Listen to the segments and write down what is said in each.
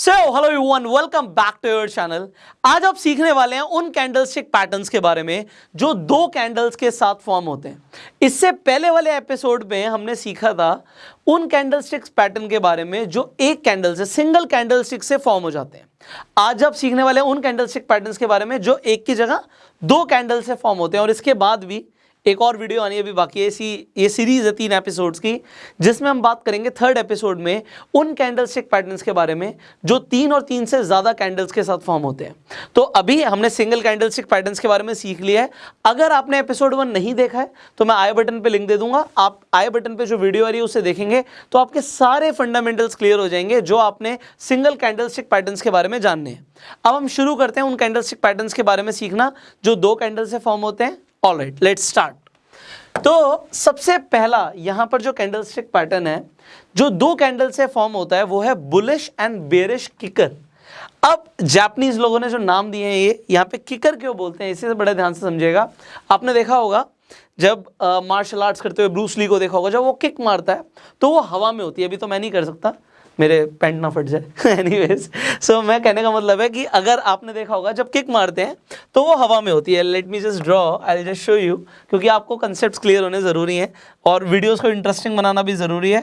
So hello everyone welcome back to your channel आज आप सीखने वाले हैं उन कैंडलस्टिक पैटर्न्स के बारे में जो दो कैंडल्स के साथ फॉर्म होते हैं। इससे पहले वाले एपिसोड में हमने सीखा था उन कैंडलस्टिक्स पैटर्न के बारे में जो एक कैंडल से सिंगल कैंडलस्टिक से फॉर्म हो जाते हैं। आज आप सीखने वाले हैं उन कैंडलस्टिक पैटर्न्स के बारे में जो एक की जगह दो कैंडल से फॉर्म होते हैं और इसके बाद भी एक और वीडियो आनी अभी बाकी है इसी, ये सीरीज़ है तीन एपिसोड्स की, जिसमें हम बात करेंगे थर्ड एपिसोड में उन कैंडल स्टिक पैटर्न्स के बारे में, जो तीन और तीन से ज़्यादा कैंडल्स के साथ फॉर्म होते हैं। तो अभी हमने सिंगल कैंडल स्टिक पैटर्न्स के बारे में सीख लिया है। अगर आपने एपिसोड वन नहीं देखा है तो मैं आई बटन पर लिंक दे दूँगा। आप आई बटन पर जो वीडियो आ रही है, उसे देखेंगे तो आपके सारे फंडामेंटल्स क्लियर हो जाएँगे, जो आपने सिंगल कैंडल स्टिक पैटर्न्स के बारे में जानने हैं। अब हम शुरू करते हैं उन कैंडल स्टिक पैटर्न्स के बारे में सीखना, जो दो कैंडल से फॉर्म होते हैं। ऑल राइट लेट्स स्टार्ट तो सबसे पहला, यहाँ पर जो कैंडलस्टिक पैटर्न है, जो दो कैंडल से फॉर्म होता है, वो है बुलिश एंड बेरिश किकर अब जापानीज लोगों ने जो नाम दिए हैं, ये यहाँ पे किकर क्यों बोलते हैं, इसी से बड़े ध्यान से समझेगा आपने देखा होगा, जब मार्शल आर्ट्स करते हुए ब्रूस ली को देखा होगा, जब वो किक मारता है तो वो हवा में होती है। अभी तो मैं नहीं कर सकता मेरे पेंट ना फट जाए। एनीवेज सो मैं कहने का मतलब है कि अगर आपने देखा होगा, जब किक मारते हैं तो वो हवा में होती है। Let me just draw I just show you क्योंकि आपको कंसेप्ट क्लियर होने ज़रूरी हैं और वीडियोज़ को इंटरेस्टिंग बनाना भी ज़रूरी है।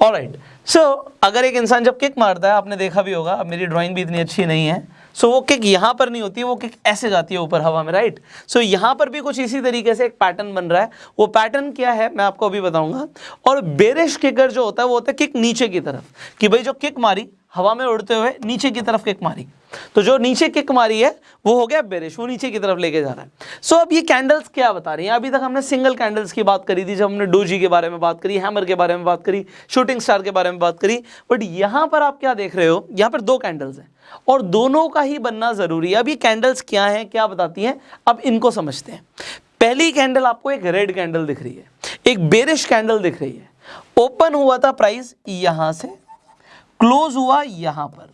और राइट सो अगर एक इंसान जब किक मारता है, आपने देखा भी होगा मेरी ड्राइंग भी इतनी अच्छी नहीं है। सो so, वो किक यहाँ पर नहीं होती वो किक ऐसे जाती है ऊपर हवा में राइट सो so, यहाँ पर भी कुछ इसी तरीके से एक पैटर्न बन रहा है। वो पैटर्न क्या है मैं आपको अभी बताऊँगा। और बेरिश किकर जो होता है वो होता है किक नीचे की तरफ़। कि भाई जो किक मारी हवा में उड़ते हुए नीचे की तरफ़ किक मारी। तो जो नीचे किक मारी है, वो हो गया बेरिश, वो नीचे की तरफ़ लेके जा रहा है। सो अब ये कैंडल्स क्या बता रही हैं? अभी तक हमने सिंगल कैंडल्स की बात करी थी, जब हमने डोजी के बारे में बात करी हैमर के बारे में बात करी शूटिंग स्टार के बारे में बात करी बट यहाँ पर आप क्या देख रहे हो? यहाँ पर दो कैंडल्स हैं, और दोनों का ही बनना ज़रूरी है। अब ये कैंडल्स क्या हैं, क्या बताती हैं? अब इनको समझते हैं। पहली कैंडल आपको एक रेड कैंडल दिख रही है, एक बेरिश कैंडल दिख रही है। ओपन हुआ था प्राइस यहाँ से क्लोज हुआ यहाँ पर।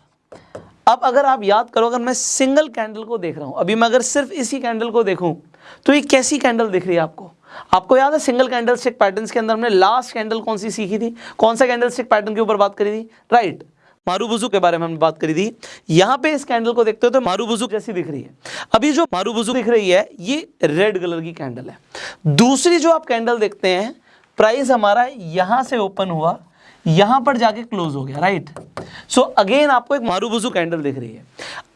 अब अगर आप याद करो, अगर मैं सिंगल कैंडल को देख रहा हूँ, अभी मैं अगर सिर्फ़ इसी कैंडल को देखूँ तो ये कैसी कैंडल दिख रही है आपको? आपको याद है सिंगल कैंडल स्टिक पैटर्न के अंदर हमने लास्ट कैंडल कौन सी सीखी थी? कौन सा कैंडल स्टिक पैटर्न के ऊपर बात करी थी? राइट मारूबुजू के बारे में हमने बात करी थी। यहाँ पे इस कैंडल को देखते हो तो मारूबुजू जैसी दिख रही है। अभी जो मारूबुजू दिख रही है, ये रेड कलर की कैंडल है। दूसरी जो आप कैंडल देखते हैं प्राइस हमारा यहाँ से ओपन हुआ यहाँ पर जाके क्लोज हो गया राइट सो अगेन आपको एक मारूबुजू कैंडल दिख रही है।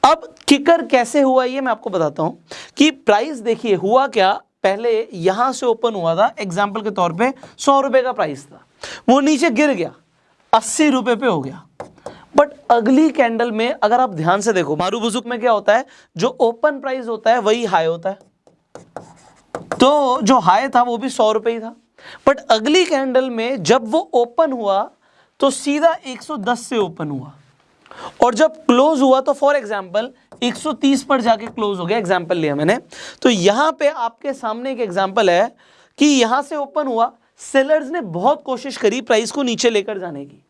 अब किकर कैसे हुआ ये मैं आपको बताता हूँ कि प्राइस देखिए, हुआ क्या? पहले यहाँ से ओपन हुआ था एग्ज़ाम्पल के तौर पे सौ रुपए का प्राइस था। वो नीचे गिर गया, अस्सी रुपए पे हो गया। बट अगली कैंडल में अगर आप ध्यान से देखो, मारू बुजुक में क्या होता है? जो ओपन प्राइस होता है, वही हाई होता है। तो जो हाई था, वो भी सौ रुपए ही था। बट अगली कैंडल में जब वो ओपन हुआ तो सीधा 110 से ओपन हुआ। और जब क्लोज हुआ तो फॉर एग्ज़ाम्पल 130 पर जाके क्लोज हो गया एग्ज़ाम्पल लिया मैंने। तो यहाँ पे आपके सामने एक एग्ज़ाम्पल है कि यहाँ से ओपन हुआ सेलर्स ने बहुत कोशिश करी प्राइस को नीचे लेकर जाने की।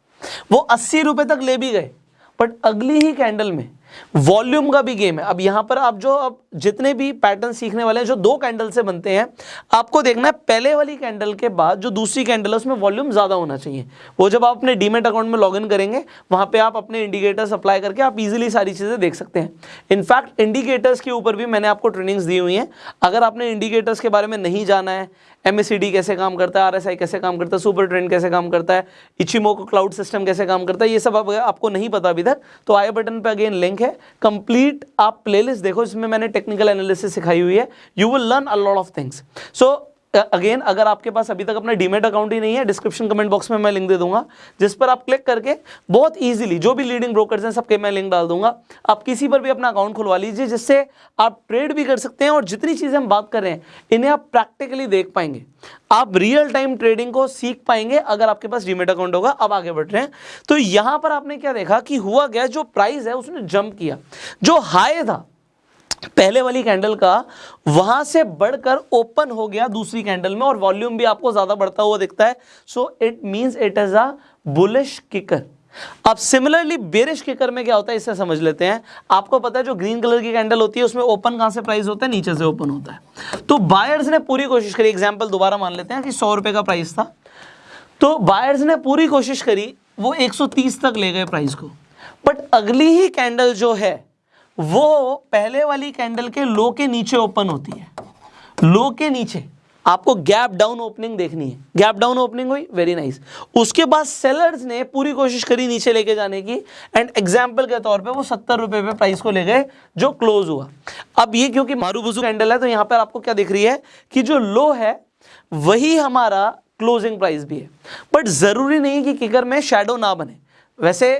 वो अस्सी रुपए तक ले भी गए बट अगली ही कैंडल में वॉल्यूम का भी गेम है। अब यहाँ पर आप जो, अब जितने भी पैटर्न सीखने वाले हैं, जो दो कैंडल से बनते हैं, आपको देखना है, पहले वाली कैंडल के बाद जो दूसरी कैंडल है, उसमें वॉल्यूम ज़्यादा होना चाहिए। वो जब आप अपने डीमेट अकाउंट में लॉगिन करेंगे, वहाँ पे आप अपने इंडिकेटर्स अप्लाई करके आप इजीली सारी चीज़ें देख सकते हैं। इनफैक्ट इंडिकेटर्स के ऊपर भी मैंने आपको ट्रेनिंग्स दी हुई हैं। अगर आपने इंडिकेटर्स के बारे में नहीं जाना है एम कैसे काम करता है? RSI कैसे काम करता है? सुपर ट्रेंड कैसे काम करता है? इचिमोको क्लाउड सिस्टम कैसे काम करता है? ये सब आपको नहीं पता अभी तक। तो आई बटन पर अगेन लिंक है। कंप्लीट आप प्लेलिस्ट देखो, इसमें मैंने टेक्निकल एनालिसिस सिखाई हुई है। You will learn a lot of things so again अगर आपके पास अभी तक अपना डीमेट अकाउंट ही नहीं है डिस्क्रिप्शन कमेंट बॉक्स में मैं लिंक दे दूँगा, जिस पर आप क्लिक करके बहुत इजीली जो भी लीडिंग ब्रोकर्स हैं, सबके मैं लिंक डाल दूँगा। आप किसी पर भी अपना अकाउंट खुलवा लीजिए, जिससे आप ट्रेड भी कर सकते हैं और जितनी चीज़ें हम बात कर रहे हैं, इन्हें आप प्रैक्टिकली देख पाएँगे। आप रियल टाइम ट्रेडिंग को सीख पाएँगे अगर आपके पास डीमेट अकाउंट होगा। अब आगे बढ़ रहे हैं। तो यहाँ पर आपने क्या देखा कि हुआ गया जो प्राइस है, उसने जंप किया। जो हाई था पहले वाली कैंडल का, वहाँ से बढ़कर ओपन हो गया दूसरी कैंडल में और वॉल्यूम भी आपको ज़्यादा बढ़ता हुआ दिखता है। So it means it is a bullish kicker अब सिमिलरली बेरिश किकर में क्या होता है इससे समझ लेते हैं। आपको पता है जो ग्रीन कलर की कैंडल होती है, उसमें ओपन कहाँ से प्राइस होता है? नीचे से ओपन होता है। तो बायर्स ने पूरी कोशिश करी एग्ज़ाम्पल दोबारा मान लेते हैं कि सौ रुपए का प्राइस था। तो बायर्स ने पूरी कोशिश करी, वो 130 तक ले गए प्राइस को। बट अगली ही कैंडल जो है वो पहले वाली कैंडल के लो के नीचे ओपन होती है। लो के नीचे। आपको गैप डाउन ओपनिंग देखनी है। गैप डाउन ओपनिंग हुई वेरी नाइस उसके बाद सेलर्स ने पूरी कोशिश करी नीचे लेके जाने की एंड एग्ज़ाम्पल के तौर पे वो सत्तर रुपए पे प्राइस को ले गए, जो क्लोज हुआ। अब ये क्योंकि मारू बुजू कैंडल है तो यहाँ पर आपको क्या दिख रही है कि जो लो है, वही हमारा क्लोजिंग प्राइस भी है। बट ज़रूरी नहीं कि किकर में शेडो ना बने। वैसे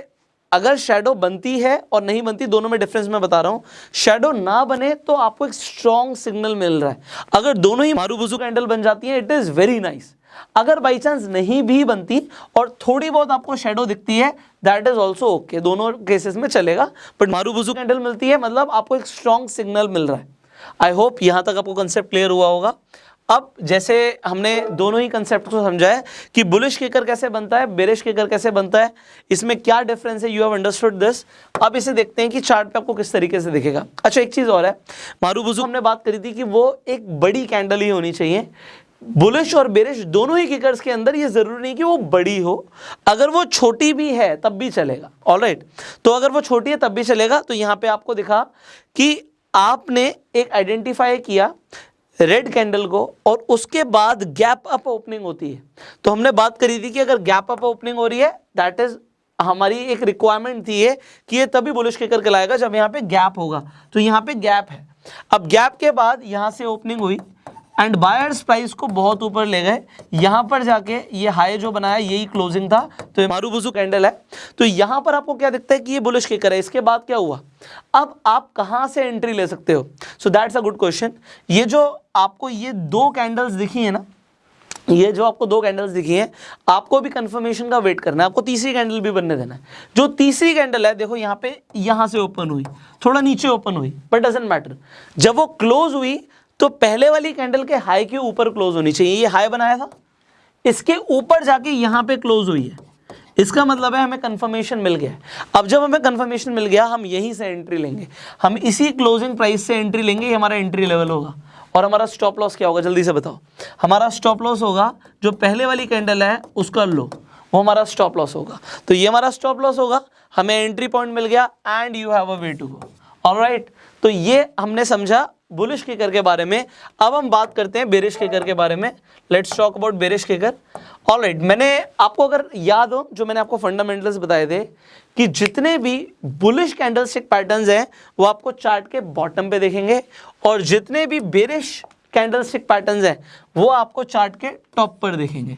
अगर शेडो बनती है और नहीं बनती, दोनों में डिफरेंस मैं बता रहा हूँ। शेडो ना बने तो आपको एक स्ट्रॉन्ग सिग्नल मिल रहा है। अगर दोनों ही मारू बुजू कैंडल बन जाती है इट इज़ वेरी नाइस अगर बाई चांस नहीं भी बनती और थोड़ी बहुत आपको शेडो दिखती है दैट इज़ ऑल्सो ओके दोनों केसेस में चलेगा बट मारू बुजू कैंडल मिलती है मतलब आपको एक स्ट्रॉन्ग सिग्नल मिल रहा है। आई होप यहाँ तक आपको कंसेप्ट क्लियर हुआ होगा। अब जैसे हमने दोनों ही कंसेप्ट को समझा है कि बुलिश केकर कैसे बनता है बेरिश केकर कैसे बनता है, इसमें क्या डिफरेंस है यू हैव अंडरस्टूड दिस अब इसे देखते हैं कि चार्ट पे आपको किस तरीके से दिखेगा। अच्छा एक चीज़ और है। मारू बुजू हमने बात करी थी कि वो एक बड़ी कैंडल ही होनी चाहिए। बुलिश और बेरिश दोनों ही किकर्स के अंदर ये ज़रूरी नहीं कि वो बड़ी हो। अगर वो छोटी भी है, तब भी चलेगा। ऑल राइट तो अगर वो छोटी है, तब भी चलेगा। तो यहाँ पे आपको दिखा कि आपने एक आइडेंटिफाई किया रेड कैंडल को और उसके बाद गैप अप ओपनिंग होती है। तो हमने बात करी थी कि अगर गैप अप ओपनिंग हो रही है दैट इज़ हमारी एक रिक्वायरमेंट थी है कि ये तभी बुलिश के करके लाएगा जब यहाँ पे गैप होगा। तो यहाँ पे गैप है। अब गैप के बाद यहाँ से ओपनिंग हुई। एंड बायर्स प्राइस को बहुत ऊपर ले गए। यहाँ पर जाके ये हाई जो बनाया, यही क्लोजिंग था। तो मारू बुजू कैंडल है। तो यहाँ पर आपको क्या दिखता है कि ये बुलिश के करे इसके बाद क्या हुआ? अब आप कहाँ से एंट्री ले सकते हो? So that's a good question ये जो आपको ये दो कैंडल्स दिखी है ना, ये जो आपको दो कैंडल्स दिखी हैं, आपको भी कंफर्मेशन का वेट करना है। आपको तीसरी कैंडल भी बनने देना है। जो तीसरी कैंडल है, देखो यहाँ पे, यहाँ से ओपन हुई। थोड़ा नीचे ओपन हुई बट डजेंट मैटर जब वो क्लोज हुई तो पहले वाली कैंडल के हाई के ऊपर क्लोज होनी चाहिए। ये हाई बनाया था। इसके ऊपर जाके यहाँ पे क्लोज हुई है। इसका मतलब है हमें कंफर्मेशन मिल गया। अब जब हमें कंफर्मेशन मिल गया, हम यहीं से एंट्री लेंगे। हम इसी क्लोजिंग प्राइस से एंट्री लेंगे, ये हमारा एंट्री लेवल होगा। और हमारा स्टॉप लॉस क्या होगा? जल्दी से बताओ। हमारा स्टॉप लॉस होगा, जो पहले वाली कैंडल है, उसका लो वो हमारा स्टॉप लॉस होगा। तो ये हमारा स्टॉप लॉस होगा। हमें एंट्री पॉइंट मिल गया and you have a way to go alright तो ये हमने समझा बुलिश केकर के बारे में। अब हम बात करते हैं बेरिश केकर के बारे में। Let's talk about bearish kicker all right मैंने आपको अगर याद हो, जो मैंने आपको फंडामेंटल्स बताए थे, कि जितने भी बुलिश कैंडलस्टिक पैटर्न्स हैं, वो आपको चार्ट के बॉटम पे देखेंगे, और जितने भी बेरिश कैंडलस्टिक पैटर्न्स हैं, वो आपको चार्ट के टॉप पर देखेंगे।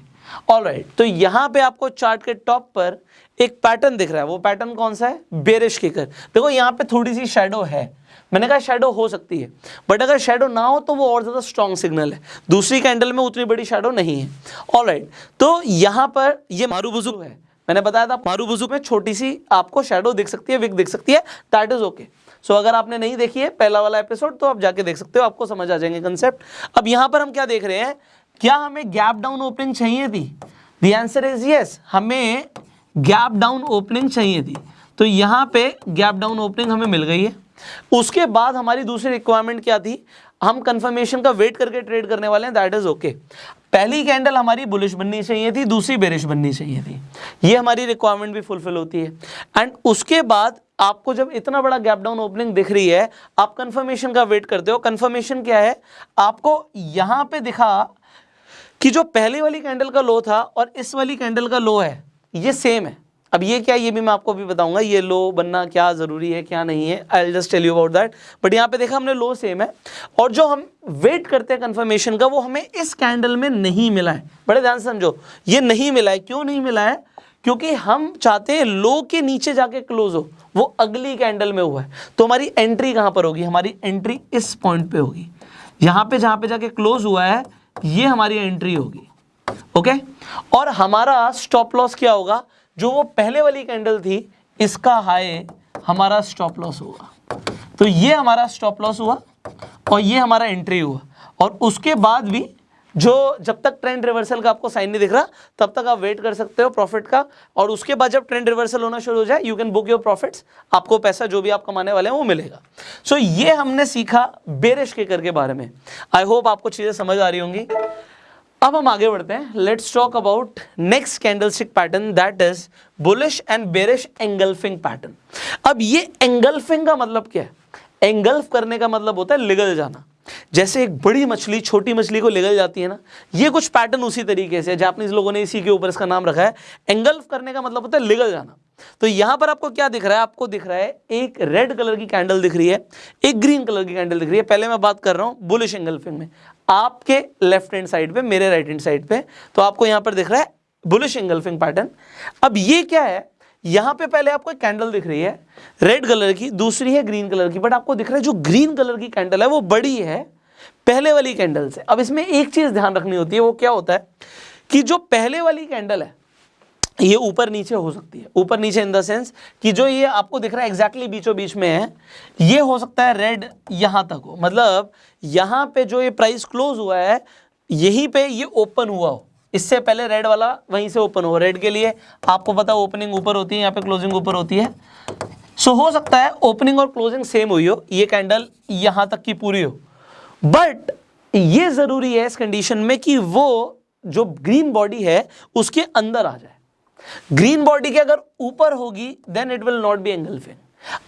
ऑल राइट तो यहाँ पे आपको चार्ट के टॉप पर एक पैटर्न दिख रहा है। वो पैटर्न कौन सा है? बेरिश केकर देखो, यहाँ पे थोड़ी सी शेडो है। मैंने कहा शेडो हो सकती है। बट अगर शेडो ना हो तो वो और ज़्यादा स्ट्रॉन्ग सिग्नल है। दूसरी कैंडल में उतनी बड़ी शेडो नहीं है। ऑल राइट तो यहाँ पर ये मारू बुज़ुर्ग है। मैंने बताया था, मारू बुज़ुर्ग में छोटी सी आपको शेडो दिख सकती है विक दिख सकती है। दैट इज़ ओके सो अगर आपने नहीं देखी है, पहला वाला एपिसोड तो आप जाके देख सकते हो। आपको समझ आ जाएँगे कंसेप्ट अब यहाँ पर हम क्या देख रहे हैं? क्या हमें गैप डाउन ओपनिंग चाहिए थी? दी आंसर इज़ यस हमें गैप डाउन ओपनिंग चाहिए थी। तो यहाँ पे गैप डाउन ओपनिंग हमें मिल गई है। उसके बाद हमारी दूसरी रिक्वायरमेंट क्या थी? हम कंफर्मेशन का वेट करके ट्रेड करने वाले हैं दैट इज़ ओके पहली कैंडल हमारी बुलिश बननी चाहिए थी, दूसरी बेरिश बननी चाहिए थी। ये हमारी रिक्वायरमेंट भी फुलफिल होती है। एंड उसके बाद आपको जब इतना बड़ा गैप डाउन ओपनिंग दिख रही है, आप कंफर्मेशन का वेट करते हो। कंफर्मेशन क्या है? आपको यहाँ पे दिखा कि जो पहली वाली कैंडल का लो था और इस वाली कैंडल का लो है। ये सेम है। अब ये क्या, ये भी मैं आपको भी बताऊँगा, ये लो बनना क्या ज़रूरी है, क्या नहीं है I just tell you about that but यहाँ पे देखा हमने लो सेम है, और जो हम वेट करते हैं कंफर्मेशन का, वो हमें इस कैंडल में नहीं मिला है। बड़े ध्यान समझो, ये नहीं मिला है। क्यों नहीं मिला है? क्योंकि हम चाहते हैं लो के नीचे जाके क्लोज हो। वो अगली कैंडल में हुआ है। तो हमारी एंट्री कहाँ पर होगी? हमारी एंट्री इस पॉइंट पे होगी। यहाँ पे जहाँ पे जाके क्लोज हुआ है, ये हमारी एंट्री होगी। ओके? और हमारा स्टॉप लॉस क्या होगा? जो वो पहले वाली कैंडल थी इसका हाई हमारा स्टॉप लॉस होगा। तो ये हमारा स्टॉप लॉस हुआ और ये हमारा एंट्री हुआ। और उसके बाद भी जो जब तक ट्रेंड रिवर्सल का आपको साइन नहीं दिख रहा तब तक आप वेट कर सकते हो प्रॉफिट का। और उसके बाद जब ट्रेंड रिवर्सल होना शुरू हो जाए you can book your profits आपको पैसा जो भी आप कमाने वाले हैं वो मिलेगा। सो so, ये हमने सीखा बेरिश के कर के बारे में। आई होप आपको चीज़ें समझ आ रही होंगी। अब हम आगे बढ़ते हैं। Let's talk about next candlestick pattern that is bullish and bearish engulfing pattern अब ये एंगल्फिंग का मतलब क्या है? एंगल्फ करने का मतलब होता है लिगल जाना। जैसे एक बड़ी मछली, छोटी मछली को लिगल जाती है ना, ये कुछ पैटर्न उसी तरीके से जापानीज लोगों ने इसी के ऊपर इसका नाम रखा है। एंगल्फ करने का मतलब होता है लिगल जाना। तो यहाँ पर आपको क्या दिख रहा है? आपको दिख रहा है एक रेड कलर की कैंडल दिख रही है, एक ग्रीन कलर की कैंडल दिख रही है। पहले मैं बात कर रहा हूँ बुलिश एंगल्फिंग में। आपके लेफ़्ट हैंड साइड पे, मेरे राइट हैंड साइड पे तो आपको यहाँ पर दिख रहा है बुलिश इंगल्फिंग पैटर्न अब ये क्या है? यहाँ पे पहले आपको एक कैंडल दिख रही है रेड कलर की, दूसरी है ग्रीन कलर की बट आपको दिख रहा है जो ग्रीन कलर की कैंडल है, वो बड़ी है, पहले वाली कैंडल से। अब इसमें एक चीज़ ध्यान रखनी होती है, वो क्या होता है कि जो पहले वाली कैंडल है ये ऊपर नीचे हो सकती है। ऊपर नीचे इन द सेंस कि जो ये आपको दिख रहा है एग्जैक्टली बीचों बीच में है ये हो सकता है रेड यहाँ तक हो। मतलब यहाँ पे जो ये प्राइस क्लोज हुआ है यहीं पे ये ओपन हुआ हो। इससे पहले रेड वाला वहीं से ओपन हो रेड के लिए आपको पता ओपनिंग ऊपर होती है यहाँ पे क्लोजिंग ऊपर होती है। सो so, हो सकता है ओपनिंग और क्लोजिंग सेम हुई हो। ये कैंडल यहाँ तक की पूरी हो। बट ये ज़रूरी है इस कंडीशन में कि वो जो ग्रीन बॉडी है उसके अंदर आ जाए। ग्रीन बॉडी के अगर ऊपर होगी then it will not be engulfing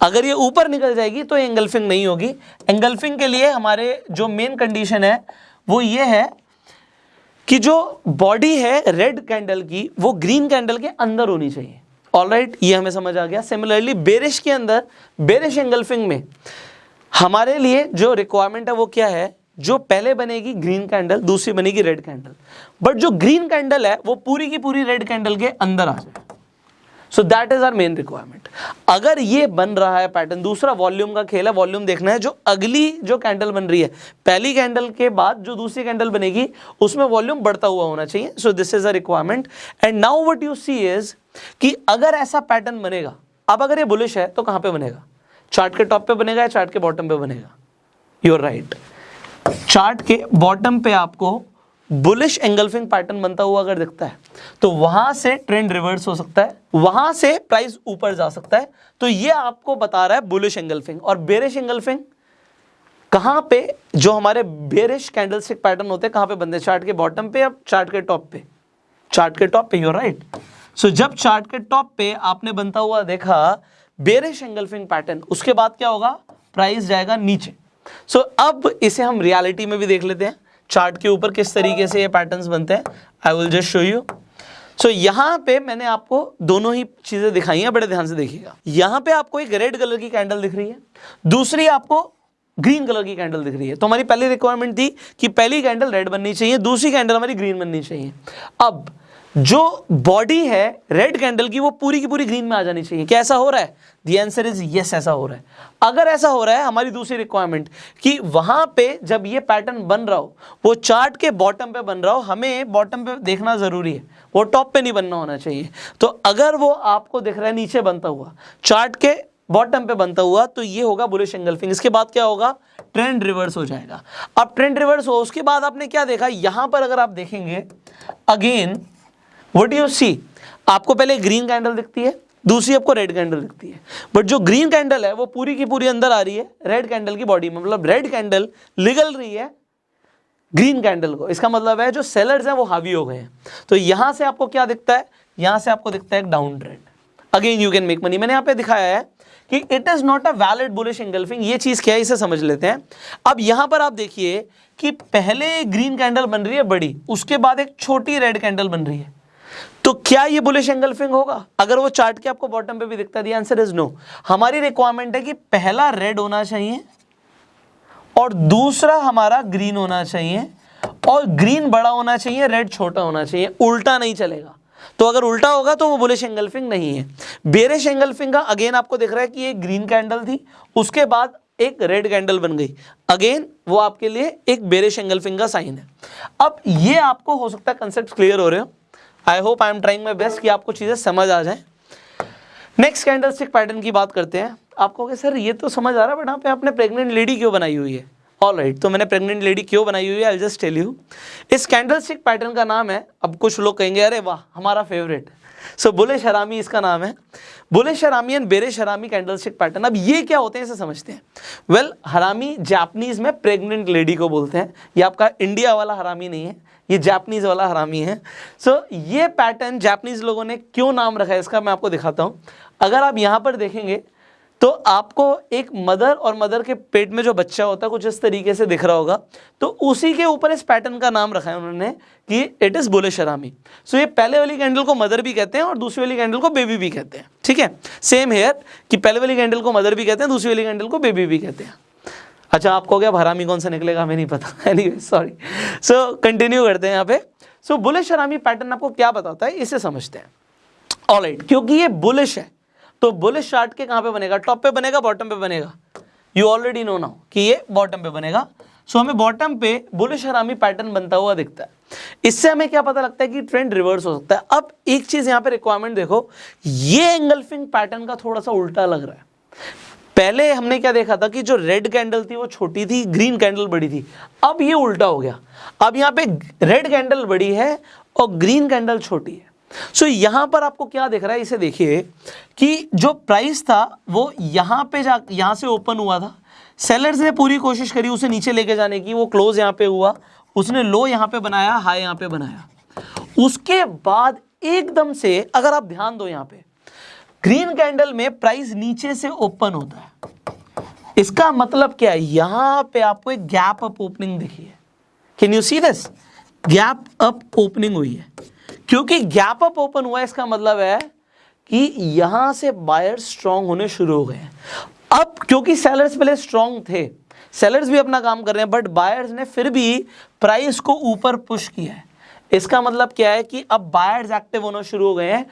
अगर ये ऊपर निकल जाएगी तो एंगल्फिंग नहीं होगी. एंगल्फिंग के लिए हमारे जो मेन कंडीशन है वो ये है कि जो बॉडी है रेड कैंडल की वो ग्रीन कैंडल के अंदर होनी चाहिए. ऑल right, ये हमें समझ आ गया. सिमिलरली बेरिश के अंदर बेरिश एंगल्फिंग में हमारे लिए जो रिक्वायरमेंट है वो क्या है? जो पहले बनेगी ग्रीन कैंडल दूसरी बनेगी रेड कैंडल बट जो ग्रीन कैंडल है, वो पूरी की पूरी रेड कैंडल के अंदर आ जाए। So that is our main requirement अगर ये बन रहा है पैटर्न दूसरा वॉल्यूम का खेल है वॉल्यूम देखना है, जो अगली जो कैंडल बन रही है, पहली कैंडल के बाद जो दूसरी कैंडल बनेगी, उसमें वॉल्यूम बढ़ता हुआ होना चाहिए। So this is a requirement and now what you see is कि अगर ऐसा पैटर्न बनेगा, अब अगर ये बुलिश है तो कहाँ पे बनेगा? चार्ट के टॉप पे बनेगा या चार्ट के बॉटम पे बनेगा? यूर राइट चार्ट के बॉटम पे आपको बुलिश एंगल्फिंग पैटर्न बनता हुआ अगर दिखता है तो वहाँ से ट्रेंड रिवर्स हो सकता है वहाँ से प्राइस ऊपर जा सकता है। तो ये आपको बता रहा है बुलिश एंगल्फिंग और बेरिश एंगल्फिंग कहाँ पे जो हमारे बेरिश कैंडलस्टिक पैटर्न होते हैं कहाँ पे बनते हैं चार्ट के बॉटम पे या चार्ट के टॉप पे? चार्ट के टॉप पे यूर राइट सो जब चार्ट के टॉप पे आपने बनता हुआ देखा बेरिश एंगल्फिंग पैटर्न उसके बाद क्या होगा? प्राइस जाएगा नीचे। सो so, अब इसे हम रियलिटी में भी देख लेते हैं। चार्ट के ऊपर किस तरीके से ये पैटर्न्स बनते हैं I will just show you so यहाँ पे मैंने आपको दोनों ही चीज़ें दिखाई हैं, बड़े ध्यान से देखिएगा। यहाँ पे आपको एक रेड कलर की कैंडल दिख रही है, दूसरी आपको ग्रीन कलर की कैंडल दिख रही है। तो हमारी पहली रिक्वायरमेंट थी कि पहली कैंडल रेड बननी चाहिए, दूसरी कैंडल हमारी ग्रीन बननी चाहिए। अब जो बॉडी है रेड कैंडल की, वो पूरी की पूरी ग्रीन में आ जानी चाहिए। क्या ऐसा हो रहा है? दी आंसर इज़ यस ऐसा हो रहा है। अगर ऐसा हो रहा है, हमारी दूसरी रिक्वायरमेंट कि वहाँ पे जब ये पैटर्न बन रहा हो, वो चार्ट के बॉटम पे बन रहा हो, हमें बॉटम पे देखना ज़रूरी है। वो टॉप पे नहीं बनना होना चाहिए। तो अगर वो आपको दिख रहा है, नीचे बनता हुआ चार्ट के बॉटम पे बनता हुआ तो ये होगा बुलिश एंगल्फिंग इसके बाद क्या होगा? ट्रेंड रिवर्स हो जाएगा। अब ट्रेंड रिवर्स हो, उसके बाद आपने क्या देखा? यहाँ पर अगर आप देखेंगे अगेन वट यू सी आपको पहले ग्रीन कैंडल दिखती है, दूसरी आपको रेड कैंडल दिखती है। बट जो ग्रीन कैंडल है, वो पूरी की पूरी अंदर आ रही है रेड कैंडल की बॉडी में। मतलब रेड कैंडल निगल रही है ग्रीन कैंडल को। इसका मतलब है जो सेलर्स हैं, वो हावी हो गए हैं। तो यहाँ से आपको क्या दिखता है? यहाँ से आपको दिखता है down trend again you can make money मैंने यहाँ पे दिखाया है कि it is not a valid bullish engulfing ये चीज़ क्या है? इसे समझ लेते हैं। अब यहाँ पर आप देखिए कि पहले ग्रीन कैंडल बन रही है बड़ी, उसके बाद एक छोटी रेड कैंडल बन रही है। तो क्या ये बुलिश एंगल्फिंग होगा? अगर वो चार्ट के आपको बॉटम पे भी दिखता है आंसर इज़ नो हमारी रिक्वायरमेंट है कि पहला रेड होना चाहिए और दूसरा हमारा ग्रीन होना चाहिए और ग्रीन बड़ा होना चाहिए रेड छोटा होना चाहिए, उल्टा नहीं चलेगा। तो अगर उल्टा होगा तो वो बुलिश एंगल्फिंग नहीं है। बेरिश एंगल्फिंग का अगेन आपको दिख रहा है कि ये ग्रीन कैंडल थी, उसके बाद एक रेड कैंडल बन गई। अगेन वो आपके लिए एक बेरिश एंगल्फिंग का साइन है। अब ये आपको हो सकता है कंसेप्ट क्लियर हो रहे हो। I hope I am trying my best कि आपको चीज़ें समझ आ जाए। नेक्स्ट कैंडल स्टिक पैटर्न की बात करते हैं। आपको कहे सर ये तो समझ आ रहा है बट पे आपने प्रेग्नेंट लेडी क्यों बनाई हुई है? ऑल राइट right, तो मैंने प्रेग्नेंट लेडी क्यों बनाई हुई है? आई जस्ट टेल यू इस कैंडलस्टिक पैटर्न का नाम है अब कुछ लोग कहेंगे अरे वाह हमारा फेवरेट सो so, बुले शरामी इसका नाम है। बुले शरामी एंड बेरे शरामी कैंडलस्टिक पैटर्न अब ये क्या होते हैं इसे समझते हैं। वेल well, हरामी जापनीज में प्रेग्नेंट लेडी को बोलते हैं। ये आपका इंडिया वाला हरामी नहीं है। ये जापनीज़ वाला हरामी है। सो so, ये पैटर्न जापनीज़ लोगों ने क्यों नाम रखा है इसका मैं आपको दिखाता हूँ। अगर आप यहाँ पर देखेंगे तो आपको एक मदर और मदर के पेट में जो बच्चा होता है कुछ इस तरीके से दिख रहा होगा। तो उसी के ऊपर इस पैटर्न का नाम रखा है उन्होंने कि इट इज़ बुलिश हरामी। सो ये पहले वाली कैंडल को मदर भी कहते हैं और दूसरी वाली कैंडल को बेबी भी कहते हैं। ठीक है? सेम हेयर कि पहले वाली कैंडल को मदर भी कहते हैं दूसरी वाली कैंडल को बेबी भी कहते हैं। अच्छा आपको क्या हरामी कौन सा निकलेगा हमें नहीं पता। एनी सॉरी सो कंटिन्यू करते हैं यहाँ पे। सो बुलिश हरामी पैटर्न आपको क्या बताता है इसे समझते हैं। ऑल right, क्योंकि ये बुलिश है तो बुलिश चार्ट के कहाँ पे बनेगा? टॉप पे बनेगा बॉटम पे बनेगा? यू ऑलरेडी नो नाउ कि ये बॉटम पे बनेगा। सो so, हमें बॉटम पे बुलिश हरामी पैटर्न बनता हुआ दिखता है। इससे हमें क्या पता लगता है कि ट्रेंड रिवर्स हो सकता है। अब एक चीज़ यहाँ पे रिक्वायरमेंट देखो ये एंगल्फिंग पैटर्न का थोड़ा सा उल्टा लग रहा है। पहले हमने क्या देखा था कि जो रेड कैंडल थी वो छोटी थी ग्रीन कैंडल बड़ी थी। अब ये उल्टा हो गया। अब यहाँ पे रेड कैंडल बड़ी है और ग्रीन कैंडल छोटी है। सो so, यहाँ पर आपको क्या दिख रहा है इसे देखिए कि जो प्राइस था वो यहाँ पे जा यहाँ से ओपन हुआ था। सेलर्स ने पूरी कोशिश करी उसे नीचे लेके जाने की वो क्लोज यहाँ पे हुआ। उसने लो यहाँ पे बनाया हाई यहाँ पे बनाया। उसके बाद एकदम से अगर आप ध्यान दो यहाँ पे ग्रीन कैंडल में प्राइस नीचे से ओपन होता है। इसका मतलब क्या है? यहाँ पे आपको एक गैप अप ओपनिंग दिखी है। Can you see this gap up opening हुई है। क्योंकि गैप अप ओपन हुआ इसका मतलब है कि यहाँ से बायर स्ट्रांग होने शुरू हो गए अब क्योंकि सेलर्स पहले स्ट्रांग थे सेलर्स भी अपना काम कर रहे हैं बट बायर्स ने फिर भी प्राइस को ऊपर पुश किया है। इसका मतलब क्या है कि अब बायर्स एक्टिव होना शुरू हो गए हैं।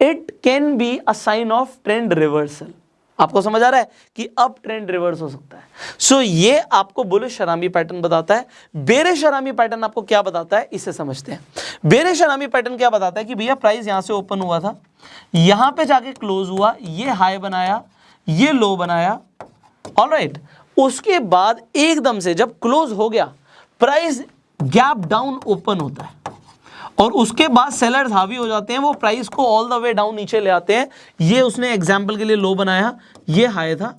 It can be a sign of trend reversal आपको समझ आ रहा है कि अब ट्रेंड रिवर्स हो सकता है। सो so, ये आपको बुलिश शरामी पैटर्न बताता है। बेरे शरामी पैटर्न आपको क्या बताता है? इसे समझते हैं। बेरे शरामी पैटर्न क्या बताता है कि भैया प्राइस यहाँ से ओपन हुआ था। यहाँ पे जाके क्लोज हुआ ये हाई बनाया ये लो बनाया। ऑल राइट उसके बाद एकदम से जब क्लोज हो गया प्राइस गैप डाउन ओपन होता है। और उसके बाद सेलर्स हावी हो जाते हैं वो प्राइस को ऑल द वे डाउन नीचे ले आते हैं। ये उसने एग्ज़ाम्पल के लिए लो बनाया ये हाई था।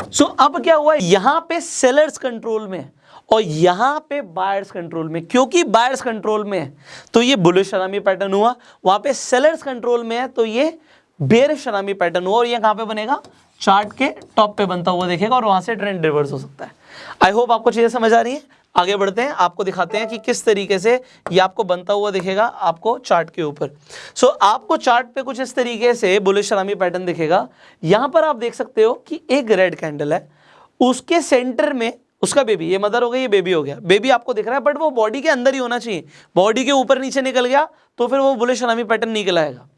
सो so, अब क्या हुआ? यहाँ पे सेलर्स कंट्रोल में और यहाँ पे बायर्स कंट्रोल में क्योंकि बायर्स कंट्रोल में है तो ये बुलिश शरामी पैटर्न हुआ। वहाँ पे सेलर्स कंट्रोल में है तो ये बेर शरामी पैटर्न हुआ और ये कहाँ पे बनेगा? चार्ट के टॉप पे बनता हुआ देखेगा और वहाँ से ट्रेंड रिवर्स हो सकता है। आई होप आपको चीज़ें समझ आ रही है। आगे बढ़ते हैं आपको दिखाते हैं कि किस तरीके से ये आपको बनता हुआ दिखेगा आपको चार्ट के ऊपर। सो so, आपको चार्ट पे कुछ इस तरीके से बुलिश शरामी पैटर्न दिखेगा। यहाँ पर आप देख सकते हो कि एक रेड कैंडल है उसके सेंटर में उसका बेबी ये मदर हो गई ये बेबी हो गया। बेबी आपको दिख रहा है बट वो बॉडी के अंदर ही होना चाहिए। बॉडी के ऊपर नीचे निकल गया तो फिर वो बुलिश शरामी पैटर्न निकल आएगा।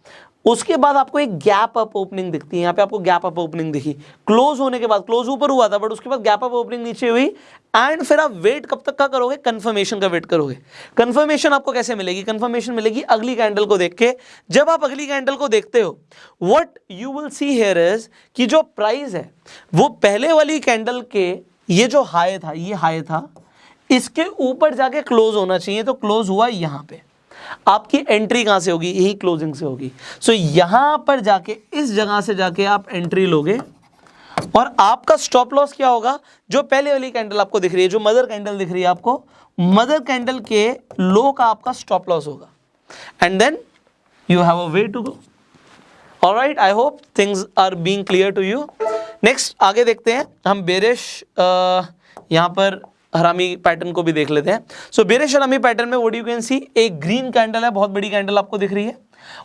उसके बाद आपको एक गैप अप ओपनिंग दिखती है, यहाँ पे आपको गैप अप ओपनिंग दिखी। क्लोज होने के बाद क्लोज ऊपर हुआ था बट उसके बाद गैप अप ओपनिंग नीचे हुई। एंड फिर आप वेट कब तक का करोगे? कंफर्मेशन का वेट करोगे। कंफर्मेशन आपको कैसे मिलेगी? कंफर्मेशन मिलेगी अगली कैंडल को देख के। जब आप अगली कैंडल को देखते हो what you will see here is कि जो प्राइस है, वो पहले वाली कैंडल के, ये जो हाई था, ये हाई था, इसके ऊपर जाके क्लोज होना चाहिए तो क्लोज हुआ यहाँ पे। आपकी एंट्री कहाँ से होगी? यही क्लोजिंग से होगी। सो so, यहाँ पर जाके इस जगह से जाके आप एंट्री लोगे और आपका स्टॉप लॉस क्या होगा? जो पहले वाली कैंडल आपको दिख रही है जो मदर कैंडल दिख रही है आपको मदर कैंडल के लो का आपका स्टॉप लॉस होगा। And then you have a way to go all right I hope things are being clear to you next आगे देखते हैं। हम बेरिश यहाँ पर हरामी पैटर्न को भी देख लेते हैं। सो बेरिश हरामी पैटर्न में वोट यू कैन सी एक ग्रीन कैंडल है, बहुत बड़ी कैंडल आपको दिख रही है।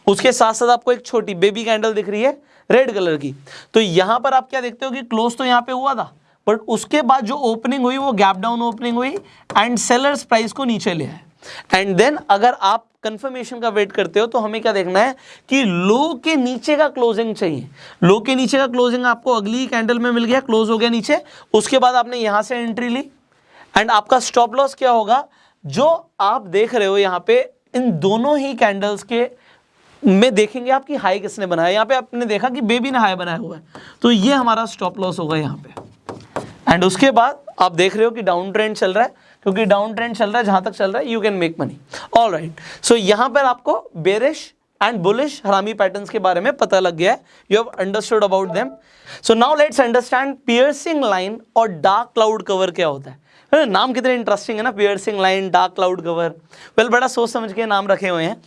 उसके साथ साथ आपको एक छोटी बेबी कैंडल दिख रही है रेड कलर की। तो यहाँ पर आप क्या देखते हो कि क्लोज तो यहाँ पे हुआ था बट उसके बाद जो ओपनिंग हुई, वो गैप डाउन ओपनिंग हुई एंड सेलर्स प्राइस को नीचे ले आए। एंड देन अगर आप कंफर्मेशन का वेट करते हो तो हमें क्या देखना है कि लो के नीचे का क्लोजिंग चाहिए। लो के नीचे का क्लोजिंग आपको अगली कैंडल में मिल गया क्लोज हो गया नीचे। उसके बाद आपने यहाँ से एंट्री ली। एंड आपका स्टॉप लॉस क्या होगा? जो आप देख रहे हो यहाँ पे, इन दोनों ही कैंडल्स के में देखेंगे आपकी हाई किसने बनाया यहाँ पे आपने देखा कि बेबी ने हाई बनाया हुआ है। तो ये हमारा स्टॉप लॉस होगा यहाँ पे। एंड उसके बाद आप देख रहे हो कि डाउन ट्रेंड चल रहा है, क्योंकि डाउन ट्रेंड चल रहा है, जहाँ तक चल रहा है you can make money all right so यहाँ पर आपको bearish and bullish harami patterns के बारे में पता लग गया है। You have understood about them so now let's understand piercing line और डार्क क्लाउड कवर क्या होता है। नाम कितने इंटरेस्टिंग है ना? Piercing line dark cloud cover well बड़ा सोच समझ के नाम रखे हुए हैं।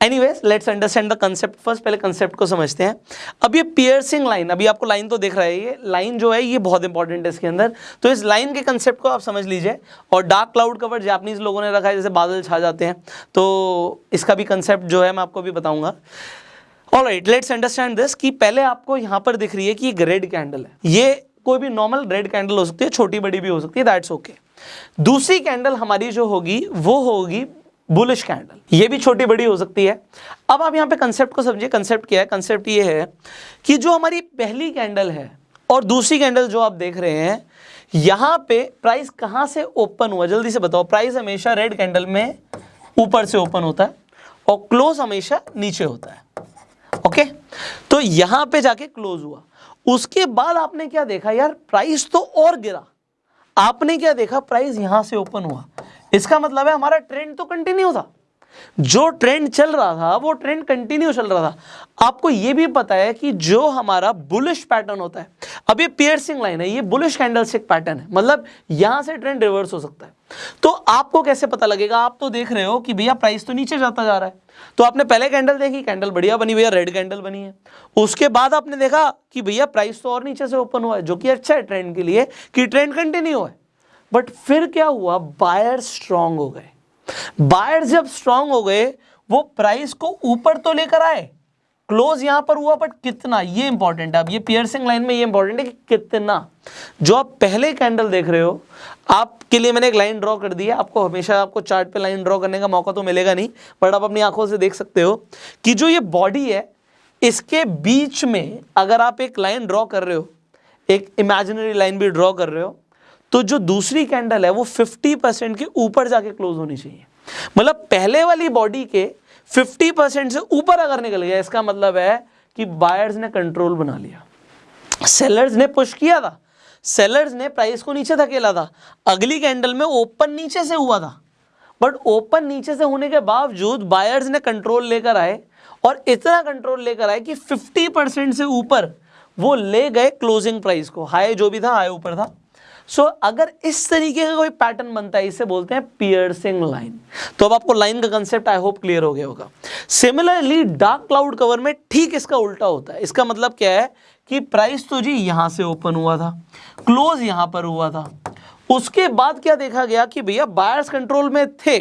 Anyways let's understand the concept first पहले कंसेप्ट को समझते हैं। अब ये पियर्सिंग लाइन अभी आपको लाइन तो देख रहा है, ये लाइन जो है, ये बहुत इंपॉर्टेंट है इसके अंदर। तो इस लाइन के कंसेप्ट को आप समझ लीजिए। और डार्क क्लाउड कवर जापानीज लोगों ने रखा है, जैसे बादल छा जाते हैं। तो इसका भी कंसेप्ट जो है, मैं आपको भी बताऊँगा। All right let's understand this कि पहले आपको यहाँ पर दिख रही है कि एक रेड कैंडल है। ये कोई भी नॉर्मल रेड कैंडल हो सकती है, छोटी बड़ी भी हो सकती है दैट्स ओके दूसरी कैंडल हमारी जो होगी, वो होगी बुलिश कैंडल ये भी छोटी बड़ी हो सकती है. अब आप यहाँ पे कंसेप्ट को समझिए. कंसेप्ट क्या है? कंसेप्ट ये है कि जो हमारी पहली कैंडल है और दूसरी कैंडल जो आप देख रहे हैं, यहाँ पे प्राइस कहाँ से ओपन हुआ? जल्दी से बताओ. प्राइस हमेशा रेड कैंडल में ऊपर से ओपन होता है और क्लोज हमेशा नीचे होता है. ओके तो यहाँ पे जाके क्लोज हुआ. उसके बाद आपने क्या देखा यार? प्राइस तो और गिरा। आपने क्या देखा? प्राइस यहाँ से ओपन हुआ। इसका मतलब है हमारा ट्रेंड तो कंटिन्यू था। जो ट्रेंड चल रहा था, वो ट्रेंड कंटिन्यू चल रहा था। आपको ये भी पता है कि जो हमारा बुलिश पैटर्न होता है, अब ये पियर्सिंग लाइन है, ये बुलिश कैंडलस्टिक पैटर्न है मतलब यहाँ से ट्रेंड रिवर्स हो सकता है। तो आपको कैसे पता लगेगा? आप तो देख रहे हो कि भैया प्राइस तो नीचे जाता जा रहा है। तो आपने पहले कैंडल देखी कैंडल बढ़िया बनी, भैया रेड कैंडल बनी है। उसके बाद आपने देखा कि भैया प्राइस तो और नीचे से ओपन हुआ है, जो कि अच्छा है ट्रेंड के लिए, कि ट्रेंड कंटिन्यू है। बट फिर क्या हुआ? बायर स्ट्रांग हो गए। बायर जब स्ट्रांग हो गए, वो प्राइस को ऊपर तो लेकर आए। क्लोज यहाँ पर हुआ बट कितना? ये इंपॉर्टेंट है। अब ये पियर्सिंग लाइन में ये इंपॉर्टेंट है कि कितना? जो आप पहले कैंडल देख रहे हो, आपके लिए मैंने एक लाइन ड्रॉ कर दी है। आपको हमेशा आपको चार्ट पे लाइन ड्रॉ करने का मौका तो मिलेगा नहीं बट आप अपनी आँखों से देख सकते हो कि जो ये बॉडी है, इसके बीच में अगर आप एक लाइन ड्रॉ कर रहे हो, एक इमेजिनरी लाइन भी ड्रॉ कर रहे हो तो जो दूसरी कैंडल है, वो 50 परसेंट के ऊपर जाके क्लोज होनी चाहिए। मतलब पहले वाली बॉडी के 50 परसेंट से ऊपर अगर निकल गया, इसका मतलब है कि बायर्स ने कंट्रोल बना लिया। सेलर्स ने पुश किया था। सेलर्स ने प्राइस को नीचे धकेला था। अगली कैंडल में ओपन नीचे से हुआ था। बट ओपन नीचे से होने के बावजूद बायर्स ने कंट्रोल लेकर आए और इतना कंट्रोल लेकर आए कि 50 परसेंट से ऊपर वो ले गए क्लोजिंग प्राइस को। हाई जो भी था हाई ऊपर था। सो so, अगर इस तरीके का कोई पैटर्न बनता है इसे बोलते हैं पियर्सिंग लाइन तो अब आपको लाइन का कंसेप्ट आई होप क्लियर हो गया होगा. सिमिलरली डार्क क्लाउड कवर में ठीक इसका उल्टा होता है. इसका मतलब क्या है? कि प्राइस तो जी यहाँ से ओपन हुआ था. क्लोज यहाँ पर हुआ था. उसके बाद क्या देखा गया कि भैया बायर्स कंट्रोल में थे.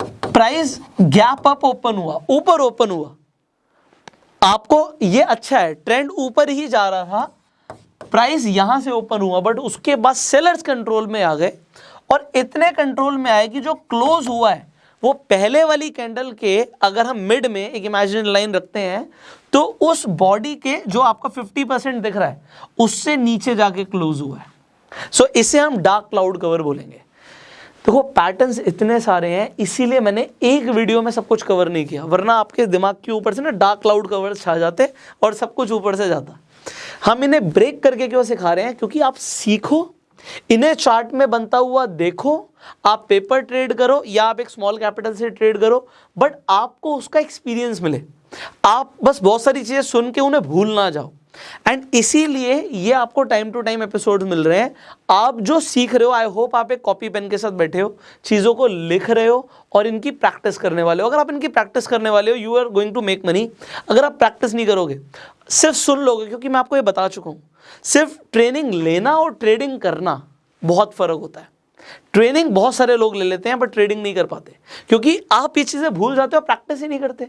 प्राइस गैप अप ओपन हुआ. ऊपर ओपन हुआ. आपको ये अच्छा है ट्रेंड ऊपर ही जा रहा था प्राइस यहाँ से ओपन हुआ बट उसके बाद सेलर्स कंट्रोल में आ गए और इतने कंट्रोल में आए कि जो क्लोज हुआ है वो पहले वाली कैंडल के अगर हम मिड में एक इमेजिनरी लाइन रखते हैं तो उस बॉडी के जो आपका 50 परसेंट दिख रहा है उससे नीचे जाके क्लोज हुआ है। सो so, इसे हम डार्क क्लाउड कवर बोलेंगे। देखो पैटर्न्स इतने सारे हैं इसीलिए मैंने एक वीडियो में सब कुछ कवर नहीं किया वरना आपके दिमाग के ऊपर से ना डार्क क्लाउड कवर छा जाते और सब कुछ ऊपर से जाता। हम इन्हें ब्रेक करके क्यों सिखा रहे हैं? क्योंकि आप सीखो। इन्हें चार्ट में बनता हुआ देखो। आप पेपर ट्रेड करो या आप एक स्मॉल कैपिटल से ट्रेड करो। बट आपको उसका एक्सपीरियंस मिले। आप बस बहुत सारी चीज़ें सुन के उन्हें भूल ना जाओ। एंड इसीलिए ये आपको टाइम टू टाइम एपिसोड मिल रहे हैं। आप जो सीख रहे हो आई होप आप एक कॉपी पेन के साथ बैठे हो, चीज़ों को लिख रहे हो और इनकी प्रैक्टिस करने वाले हो। अगर आप इनकी प्रैक्टिस करने वाले हो you are going to make money अगर आप प्रैक्टिस नहीं करोगे, सिर्फ़ सुन लोगे, क्योंकि मैं आपको ये बता चुका हूँ, सिर्फ़ ट्रेनिंग लेना और ट्रेडिंग करना बहुत फ़र्क होता है। ट्रेनिंग बहुत सारे लोग ले लेते हैं बट ट्रेडिंग नहीं कर पाते। क्योंकि आप ये चीज़ें भूल जाते हो प्रैक्टिस ही नहीं करते।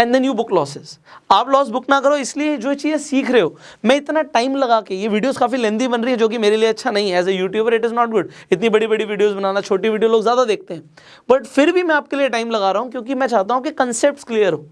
And then you book losses आप लॉस बुक ना करो इसलिए जो चीज़ें सीख रहे हो मैं इतना टाइम लगा के ये वीडियोस काफ़ी लेंदी बन रही है जो कि मेरे लिए अच्छा नहीं है। As a YouTuber it is not good इतनी बड़ी बड़ी वीडियोज़ बनाना छोटी वीडियो लोग ज़्यादा देखते हैं। बट फिर भी मैं आपके लिए टाइम लगा रहा हूँ क्योंकि मैं चाहता हूँ कि कंसेप्ट क्लियर हो।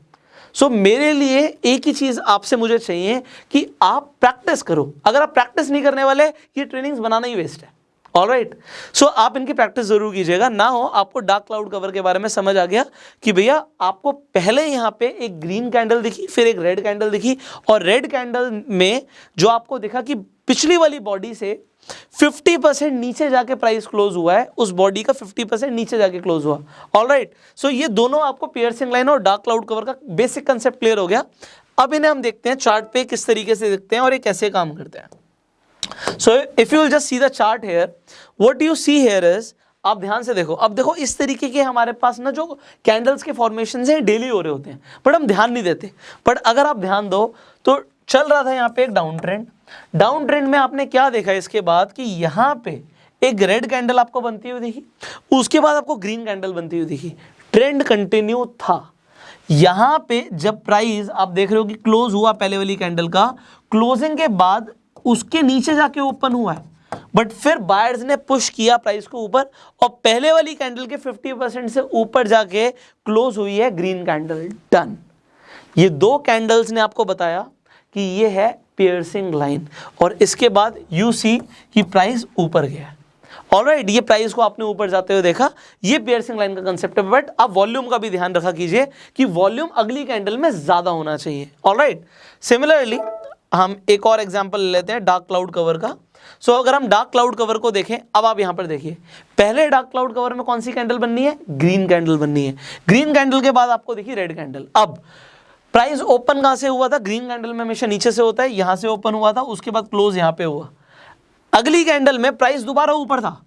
सो so, मेरे लिए एक ही चीज़ आपसे मुझे चाहिए कि आप प्रैक्टिस करो। अगर आप प्रैक्टिस नहीं करने वाले ये ट्रेनिंग्स बनाना ही वेस्ट है। ऑल राइट सो आप इनकी प्रैक्टिस ज़रूर कीजिएगा। ना हो, आपको डार्क क्लाउड कवर के बारे में समझ आ गया कि भैया, आपको पहले यहाँ पे एक ग्रीन कैंडल दिखी, फिर एक रेड कैंडल दिखी और रेड कैंडल में जो आपको दिखा कि पिछली वाली बॉडी से 50 परसेंट नीचे जाके प्राइस क्लोज हुआ है, उस बॉडी का 50 परसेंट नीचे जाके क्लोज हुआ। ऑल राइट सो ये दोनों आपको पियर्सिंग लाइन और डार्क क्लाउड कवर का बेसिक कंसेप्ट क्लियर हो गया। अब इन्हें हम देखते हैं चार्ट पे किस तरीके से देखते हैं और ये कैसे काम करते हैं। So if you just see the chart here what you see here is आप ध्यान से देखो। अब देखो, इस तरीके के हमारे पास ना जो कैंडल्स के फॉर्मेशन हैं डेली हो रहे होते हैं। बट हम ध्यान नहीं देते। बट अगर आप ध्यान दो तो चल रहा था यहाँ पे एक डाउन ट्रेंड डाउन ट्रेंड में आपने क्या देखा इसके बाद कि यहाँ पे एक रेड कैंडल आपको बनती हुई दिखी, उसके बाद आपको ग्रीन कैंडल बनती हुई दिखी। ट्रेंड कंटिन्यू था। यहाँ पे जब प्राइस आप देख रहे हो कि क्लोज हुआ पहले वाली कैंडल का क्लोजिंग के बाद उसके नीचे जाके ओपन हुआ है। बट फिर बायर्स ने पुश किया प्राइस को ऊपर और पहले वाली कैंडल के 50 परसेंट से ऊपर जाके क्लोज हुई है ग्रीन कैंडल डन ये दो कैंडल्स ने आपको बताया कि ये है पियर्सिंग लाइन और इसके बाद यू सी कि प्राइस ऊपर गया ऑल राइट ये प्राइस को आपने ऊपर जाते हुए देखा। ये पियर्सिंग लाइन का कंसेप्ट है बट आप वॉल्यूम का भी ध्यान रखा कीजिए कि वॉल्यूम अगली कैंडल में ज़्यादा होना चाहिए। ऑल राइट सिमिलरली हम एक और एग्ज़ाम्पल लेते हैं डार्क क्लाउड कवर का। सो so, अगर हम डार्क क्लाउड कवर को देखें अब आप यहाँ पर देखिए। पहले डार्क क्लाउड कवर में कौन सी कैंडल बननी है? ग्रीन कैंडल बननी है। ग्रीन कैंडल के बाद आपको देखिए रेड कैंडल अब प्राइस ओपन कहाँ से हुआ था? ग्रीन कैंडल में हमेशा नीचे से होता है यहाँ से ओपन हुआ था उसके बाद क्लोज यहाँ पे हुआ। अगली कैंडल में प्राइस दोबारा ऊपर था।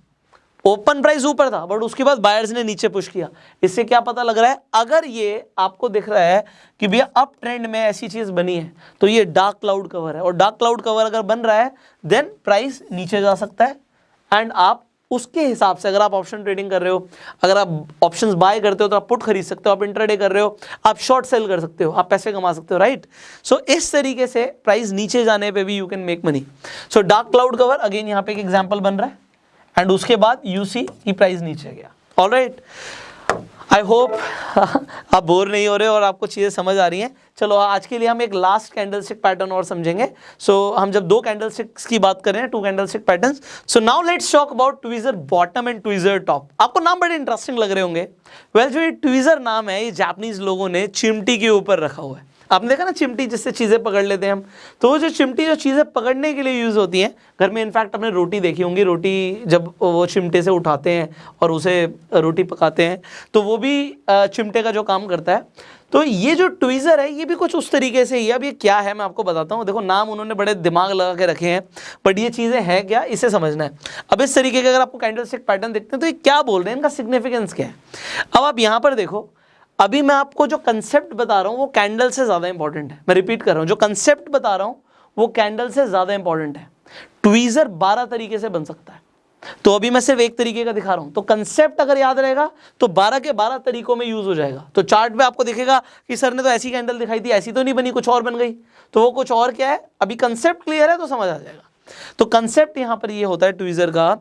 ओपन प्राइस ऊपर था बट उसके बाद बायर्स ने नीचे पुश किया। इससे क्या पता लग रहा है? अगर ये आपको दिख रहा है कि भैया अप ट्रेंड में ऐसी चीज़ बनी है तो ये डार्क क्लाउड कवर है। और डार्क क्लाउड कवर अगर बन रहा है देन प्राइस नीचे जा सकता है। एंड आप उसके हिसाब से अगर आप ऑप्शन ट्रेडिंग कर रहे हो अगर आप ऑप्शन बाय करते हो तो आप पुट खरीद सकते हो आप इंटरडे कर रहे हो आप शॉर्ट सेल कर सकते हो आप पैसे कमा सकते हो राइट सो so, इस तरीके से प्राइस नीचे जाने पे भी you can make money so dark cloud cover again यहाँ पे एक एग्जांपल बन रहा है। एंड उसके बाद यू सी की प्राइस नीचे गया। ऑल राइट आई होप आप बोर नहीं हो रहे और आपको चीज़ें समझ आ रही हैं। चलो आज के लिए हम एक लास्ट कैंडल स्टिक पैटर्न और समझेंगे। सो so, हम जब दो कैंडल स्टिक्स की बात कर रहे हैं two candle stick pattern so now let's talk about tweezer bottom and tweezer top आपको नाम बड़े इंटरेस्टिंग लग रहे होंगे। वेल well, जो ये ट्वीजर नाम है ये जापानीज लोगों ने चिमटी के ऊपर रखा हुआ है। आपने देखा ना चिमटी जिससे चीज़ें पकड़ लेते हैं हम? तो वो जो चिमटी जो चीज़ें पकड़ने के लिए यूज़ होती हैं, घर में इनफैक्ट आपने रोटी देखी होंगी, रोटी जब वो चिमटे से उठाते हैं और उसे रोटी पकाते हैं तो वो भी चिमटे का जो काम करता है। तो ये जो ट्वीज़र है, ये भी कुछ उस तरीके से ही अब ये क्या है, मैं आपको बताता हूँ। देखो, नाम उन्होंने बड़े दिमाग लगा के रखे हैं बट ये चीज़ें हैं क्या, इसे समझना है। अब इस तरीके के अगर आपको कैंडल पैटर्न देखते हैं तो ये क्या बोल रहे हैं? इनका सिग्निफिकेंस क्या है? अब आप यहाँ पर देखो अभी मैं आपको जो कंसेप्ट बता रहा हूँ, वो कैंडल से ज़्यादा इंपॉर्टेंट है। मैं रिपीट कर रहा हूँ, जो कंसेप्ट बता रहा हूँ, वो कैंडल से ज़्यादा इंपॉर्टेंट है। ट्वीज़र बारह तरीके से बन सकता है। तो अभी मैं सिर्फ़ एक तरीके का दिखा रहा हूँ। तो कंसेप्ट अगर याद रहेगा तो 12 के 12 तरीकों में यूज़ हो जाएगा। तो चार्ट में आपको दिखेगा कि सर ने तो ऐसी कैंडल दिखाई थी, ऐसी तो नहीं बनी, कुछ और बन गई। तो वो कुछ और क्या है? अभी कंसेप्ट क्लियर है तो समझ आ जाएगा। तो कंसेप्ट यहाँ पर ये होता है ट्वीजर का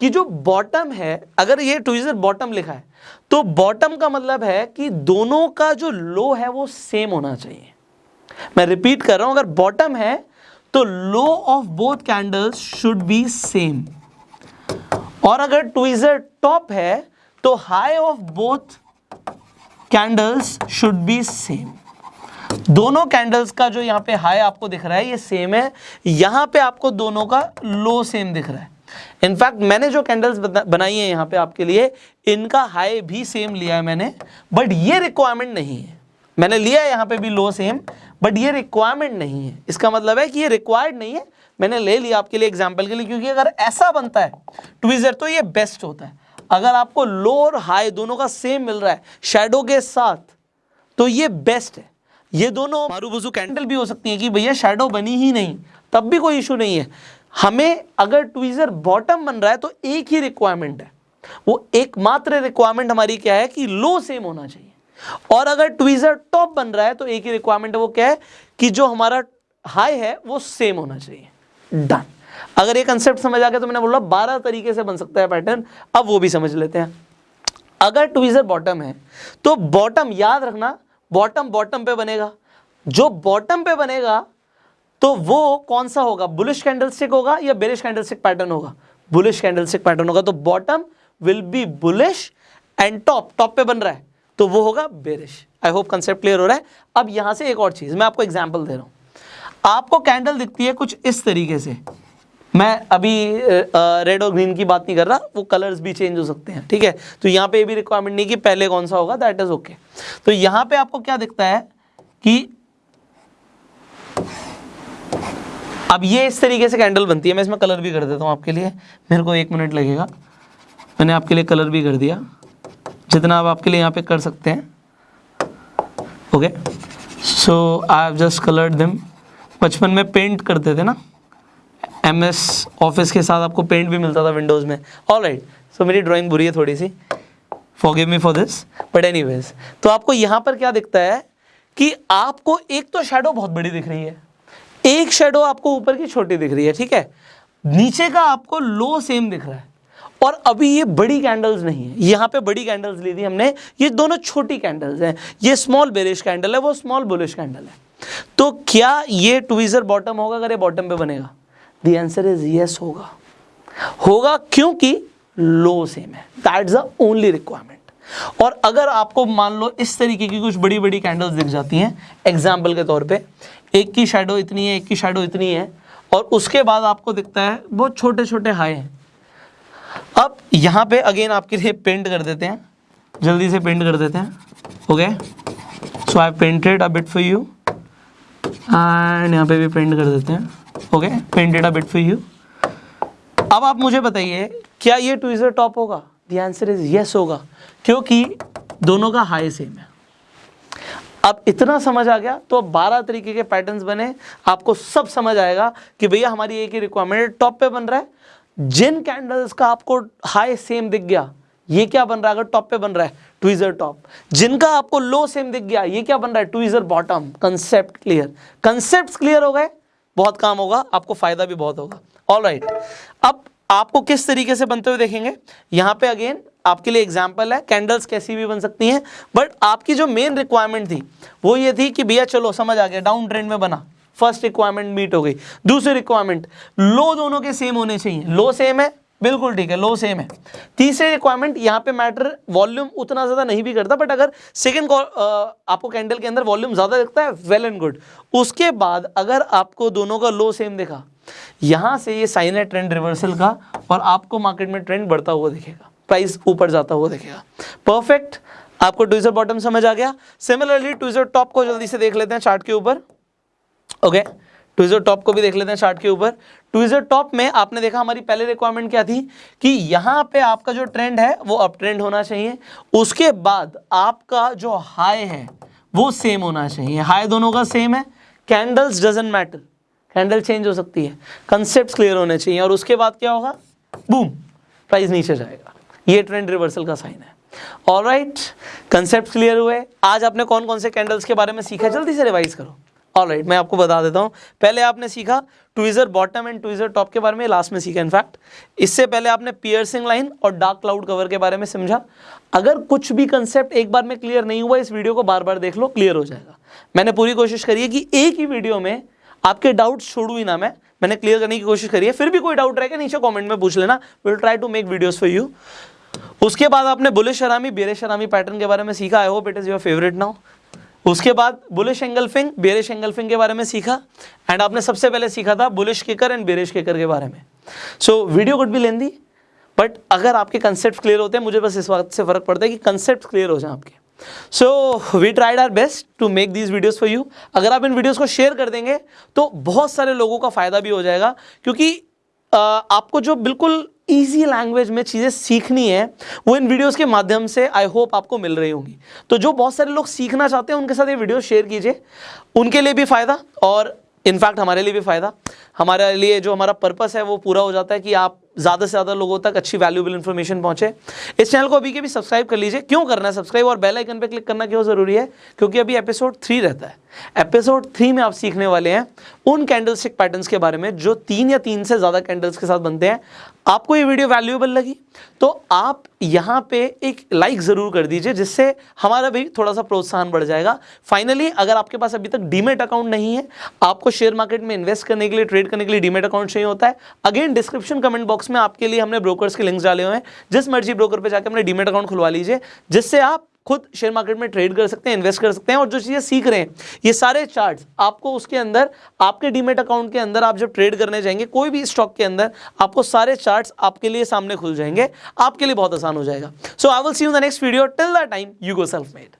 कि जो बॉटम है, अगर ये ट्वीजर बॉटम लिखा है तो बॉटम का मतलब है कि दोनों का जो लो है वो सेम होना चाहिए। मैं रिपीट कर रहा हूँ, अगर बॉटम है तो low of both candles should be same और अगर ट्वीजर टॉप है तो high of both candles should be same दोनों कैंडल्स का जो यहाँ पे हाई आपको दिख रहा है, ये सेम है। यहाँ पे आपको दोनों का लो सेम दिख रहा है। इनफैक्ट मैंने जो कैंडल्स बनाई है यहाँ पे आपके लिए, इनका हाई भी सेम लिया है मैंने बट ये रिक्वायरमेंट नहीं है। मैंने लिया है यहाँ पे भी लो सेम बट ये रिक्वायरमेंट नहीं है। इसका मतलब है कि ये रिक्वायर्ड नहीं है। मैंने ले लिया आपके लिए एग्ज़ाम्पल के लिए, क्योंकि अगर ऐसा बनता है ट्विजर तो ये बेस्ट होता है। अगर आपको लो और हाई दोनों का सेम मिल रहा है शेडो के साथ तो ये बेस्ट है। ये दोनों मारू बुजू कैंडल भी हो सकती है कि भैया शेडो बनी ही नहीं। तब भी कोई इशू नहीं है। हमें अगर ट्वीजर बॉटम बन रहा है तो एक ही रिक्वायरमेंट है। वो एकमात्र रिक्वायरमेंट हमारी क्या है कि लो सेम होना चाहिए। और अगर ट्वीजर टॉप बन रहा है तो एक ही रिक्वायरमेंट वो क्या है कि जो हमारा हाई है वो सेम होना चाहिए। डन अगर ये कंसेप्ट समझ आ गया तो मैंने बोला बारह तरीके से बन सकता है पैटर्न अब वो भी समझ लेते हैं। अगर ट्वीजर बॉटम है तो बॉटम याद रखना बॉटम बॉटम पे बनेगा। जो बॉटम पे बनेगा तो वो कौन सा होगा? बुलिश कैंडलस्टिक होगा या बेरिश कैंडलस्टिक पैटर्न होगा? बुलिश कैंडलस्टिक पैटर्न होगा। तो bottom will be bullish and top top पे बन रहा है। तो वो होगा bearish I hope concept clear हो रहा है। अब यहाँ से एक और चीज़, मैं आपको एग्ज़ाम्पल दे रहा हूँ। आपको कैंडल दिखती है कुछ इस तरीके से। मैं अभी रेड और ग्रीन की बात नहीं कर रहा, वो कलर्स भी चेंज हो सकते हैं, ठीक है? तो यहाँ पे भी रिक्वायरमेंट नहीं कि पहले कौन सा होगा दैट इज़ ओके तो यहाँ पे आपको क्या दिखता है कि अब ये इस तरीके से कैंडल बनती है, मैं इसमें कलर भी कर देता हूँ आपके लिए, मेरे को एक मिनट लगेगा। मैंने आपके लिए कलर भी कर दिया, जितना आप आपके लिए यहाँ पे कर सकते हैं okay so I have just coloured them बचपन में पेंट करते थे ना? एम एस ऑफ़िस के साथ आपको पेंट भी मिलता था विंडोज़ में। ऑल राइट सो मेरी ड्राइंग बुरी है थोड़ी सी forgive me for this but any तो आपको यहाँ पर क्या दिखता है कि आपको एक तो शेडो बहुत बड़ी दिख रही है। एक शेडो आपको ऊपर की छोटी दिख रही है, ठीक है? नीचे का आपको लो सेम दिख रहा है। और अभी ये बड़ी कैंडल्स नहीं है। यहाँ पे बड़ी कैंडल्स ली थी हमने। ये दोनों छोटी कैंडल्स हैं। ये स्मॉल बेरिश कैंडल है, वो स्मॉल बुलिश कैंडल है। तो क्या ये ट्विजर बॉटम होगा अगर ये बॉटम पे बनेगा? द आंसर इज़ यस होगा। होगा क्योंकि लो सेम है। दैट्स द ओनली रिक्वायरमेंट और अगर आपको मान लो इस तरीके की कुछ बड़ी बड़ी कैंडल्स दिख जाती हैं एग्ज़ाम्पल के तौर पे, एक की शेडो इतनी है, एक की शेडो इतनी है, और उसके बाद आपको दिखता है, बहुत छोटे छोटे हाई हैं। अब यहाँ पे अगेन आपके लिए पेंट कर देते हैं। जल्दी से पेंट कर देते हैं। Okay so I painted a bit for you and यहाँ पे भी पेंट कर देते हैं। Okay painted a bit for you अब आप मुझे बताइए, क्या ये ट्विजर टॉप होगा? द आंसर इज़ यस होगा, क्योंकि दोनों का हाई सेम है। अब इतना समझ आ गया तो अब बारह तरीके के पैटर्न्स बने, आपको सब समझ आएगा कि भैया हमारी एक ही रिक्वायरमेंट टॉप पे बन रहा है। जिन कैंडल्स का आपको हाई सेम दिख गया, ये क्या बन रहा है? अगर टॉप पे बन रहा है ट्विजर टॉप जिनका आपको लो सेम दिख गया, ये क्या बन रहा है? Tweezer bottom concept clear concept clear हो गए बहुत काम होगा, आपको फ़ायदा भी बहुत होगा। ऑल राइट अब आपको किस तरीके से बनते हुए देखेंगे? यहाँ पे अगेन आपके लिए एग्ज़ाम्पल है कैंडल्स कैसी भी बन सकती हैं बट आपकी जो मेन रिक्वायरमेंट थी, वो ये थी कि भैया चलो, समझ आ गया डाउन ट्रेंड में बना। फ़र्स्ट रिक्वायरमेंट मीट हो गई। दूसरी रिक्वायरमेंट लो दोनों के सेम होने चाहिए। लो सेम है बिल्कुल ठीक है लो सेम है। तीसरी रिक्वायरमेंट यहाँ पे मैटर वॉल्यूम उतना ज़्यादा नहीं भी करता बट अगर सेकेंड आपको कैंडल के अंदर वॉल्यूम ज़्यादा दिखता है वेल एंड गुड उसके बाद अगर आपको दोनों का लो सेम दिखा, यहाँ से ये साइन है ट्रेंड रिवर्सल का, और आपको मार्केट में ट्रेंड बढ़ता हुआ दिखेगा प्राइस ऊपर जाता हुआ दिखेगा। परफेक्ट आपको ट्विजर बॉटम समझ आ गया। सिमिलरली ट्विजर टॉप को जल्दी से देख लेते हैं चार्ट के ऊपर। Okay okay. ट्विजर टॉप को भी देख लेते हैं चार्ट के ऊपर। ट्विजर टॉप में आपने देखा हमारी पहले रिक्वायरमेंट क्या थी? कि यहाँ पे आपका जो ट्रेंड है, वो अप ट्रेंड होना चाहिए। उसके बाद आपका जो हाई है, वो सेम होना चाहिए। हाई दोनों का सेम है। Candles doesn't matter candle change हो सकती है। कंसेप्ट क्लियर होने चाहिए। और उसके बाद क्या होगा? बूम प्राइस नीचे जाएगा। ये ट्रेंड रिवर्सल का साइन है। ऑल राइट कंसेप्ट क्लियर हुए। आज आपने कौन कौन से कैंडल्स के बारे में सीखा? जल्दी से रिवाइज करो। ऑल राइट मैं आपको बता देता हूँ। पहले आपने सीखा tweezer bottom and tweezer top के बारे में लास्ट में सीखा इनफैक्ट इससे पहले आपने पियर्सिंग लाइन और डार्क क्लाउड कवर के बारे में समझा। अगर कुछ भी कंसेप्ट एक बार में क्लियर नहीं हुआ, इस वीडियो को बार बार देख लो क्लियर हो जाएगा। मैंने पूरी कोशिश करी है कि एक ही वीडियो में आपके डाउट छोड़ू ही ना मैं, मैंने क्लियर करने की कोशिश करी है। फिर भी कोई डाउट रहेगा नीचे कमेंट में पूछ लेना। Will try to make videos for you उसके बाद आपने बुलिश शरामी बेरे शरामी पैटर्न के बारे में सीखा। I hope it is your favourite now उसके बाद बुलिश एंगल्फिंग बेरिश एंगल्फिंग के बारे में सीखा। एंड आपने सबसे पहले सीखा था bullish kicker and bearish kicker के बारे में। सो वीडियो गुड भी लेंदी बट अगर आपके कंसेप्ट क्लियर होते हैं मुझे बस इस बात से फ़र्क पड़ता है कि कंसेप्ट क्लियर हो जाए आपके। So we tried our best to make these videos for you अगर आप इन वीडियोज़ को शेयर कर देंगे तो बहुत सारे लोगों का फ़ायदा भी हो जाएगा, क्योंकि आपको जो बिल्कुल ईजी लैंग्वेज में चीज़ें सीखनी है, वो इन वीडियोस के माध्यम से आई होप आपको मिल रही होंगी। तो जो बहुत सारे लोग सीखना चाहते हैं, उनके साथ ये वीडियो शेयर कीजिए। उनके लिए भी फ़ायदा और इनफैक्ट हमारे लिए भी फ़ायदा। हमारे लिए जो हमारा पर्पस है, वो पूरा हो जाता है कि आप ज़्यादा से ज़्यादा लोगों तक अच्छी वैल्यूबल इन्फॉर्मेशन पहुँचे। इस चैनल को अभी के भी सब्सक्राइब कर लीजिए। क्यों करना है सब्सक्राइब और बेल आइकन पे क्लिक करना क्यों ज़रूरी है? क्योंकि अभी एपिसोड थ्री रहता है। एपिसोड थ्री में आप सीखने वाले हैं उन कैंडलस्टिक पैटर्न्स के बारे में जो तीन या तीन से ज़्यादा कैंडल्स के साथ बनते हैं। आपको ये वीडियो वैल्यूएबल लगी तो आप यहाँ पे एक लाइक ज़रूर कर दीजिए, जिससे हमारा भी थोड़ा सा प्रोत्साहन बढ़ जाएगा। फाइनली अगर आपके पास अभी तक डीमेट अकाउंट नहीं है, आपको शेयर मार्केट में इन्वेस्ट करने के लिए ट्रेड करने के लिए डीमेट अकाउंट चाहिए होता है again description comment box box में आपके लिए हमने ब्रोकर्स के लिंक्स डाले हुए हैं। जिस मर्ज़ी ब्रोकर पे जाकर अपने डीमेट अकाउंट खुलवा लीजिए, जिससे आप खुद शेयर मार्केट में ट्रेड कर सकते हैं इन्वेस्ट कर सकते हैं और जो चीज़ें सीख रहे हैं, ये सारे चार्ट्स आपको उसके अंदर, आपके डीमेट अकाउंट के अंदर आप जब ट्रेड करने जाएँगे, कोई भी स्टॉक के अंदर, आपको सारे चार्ट्स आपके लिए सामने खुल जाएँगे। आपके लिए बहुत आसान हो जाएगा। So I will see you the next video till the time you go self made